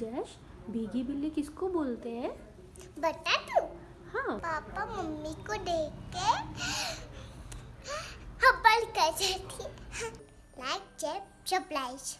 जश भीगी बिल्ली किसको बोलते हैं? बता तू। हाँ। पापा मम्मी को देख के हब्बल कर जाती लाइक चेप सप्लाइज